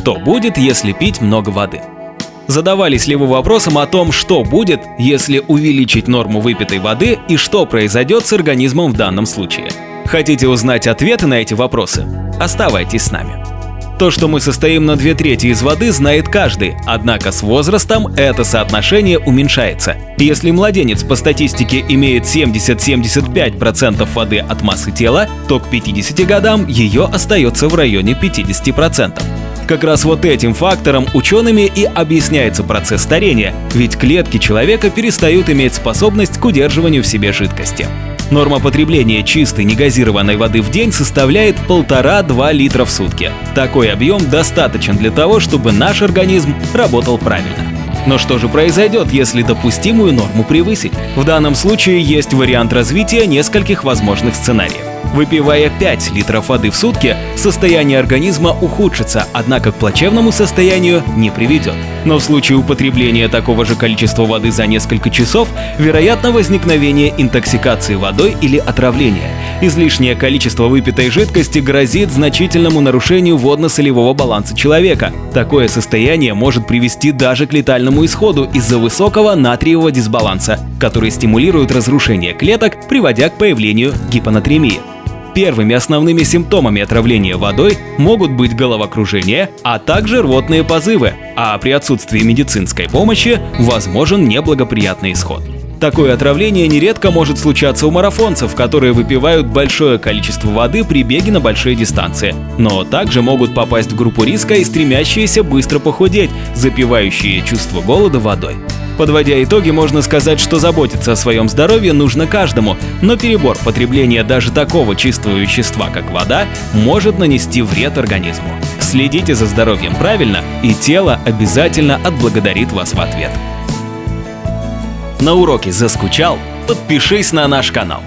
Что будет, если пить много воды? Задавались ли вы вопросом о том, что будет, если увеличить норму выпитой воды и что произойдет с организмом в данном случае? Хотите узнать ответы на эти вопросы? Оставайтесь с нами. То, что мы состоим на две трети из воды, знает каждый, однако с возрастом это соотношение уменьшается. Если младенец по статистике имеет 70-75% воды от массы тела, то к 50 годам ее остается в районе 50%. Как раз вот этим фактором учеными и объясняется процесс старения, ведь клетки человека перестают иметь способность к удерживанию в себе жидкости. Норма потребления чистой негазированной воды в день составляет 1,5-2 литра в сутки. Такой объем достаточен для того, чтобы наш организм работал правильно. Но что же произойдет, если допустимую норму превысить? В данном случае есть вариант развития нескольких возможных сценариев. Выпивая 5 литров воды в сутки, состояние организма ухудшится, однако к плачевному состоянию не приведет. Но в случае употребления такого же количества воды за несколько часов, вероятно возникновение интоксикации водой или отравления. Излишнее количество выпитой жидкости грозит значительному нарушению водно-солевого баланса человека. Такое состояние может привести даже к летальному исходу из-за высокого натриевого дисбаланса, который стимулирует разрушение клеток, приводя к появлению гипонатремии. Первыми основными симптомами отравления водой могут быть головокружение, а также рвотные позывы, а при отсутствии медицинской помощи возможен неблагоприятный исход. Такое отравление нередко может случаться у марафонцев, которые выпивают большое количество воды при беге на большие дистанции, но также могут попасть в группу риска и стремящиеся быстро похудеть, запивающие чувство голода водой. Подводя итоги, можно сказать, что заботиться о своем здоровье нужно каждому, но перебор потребления даже такого чистого вещества, как вода, может нанести вред организму. Следите за здоровьем правильно, и тело обязательно отблагодарит вас в ответ. На уроке заскучал? Подпишись на наш канал.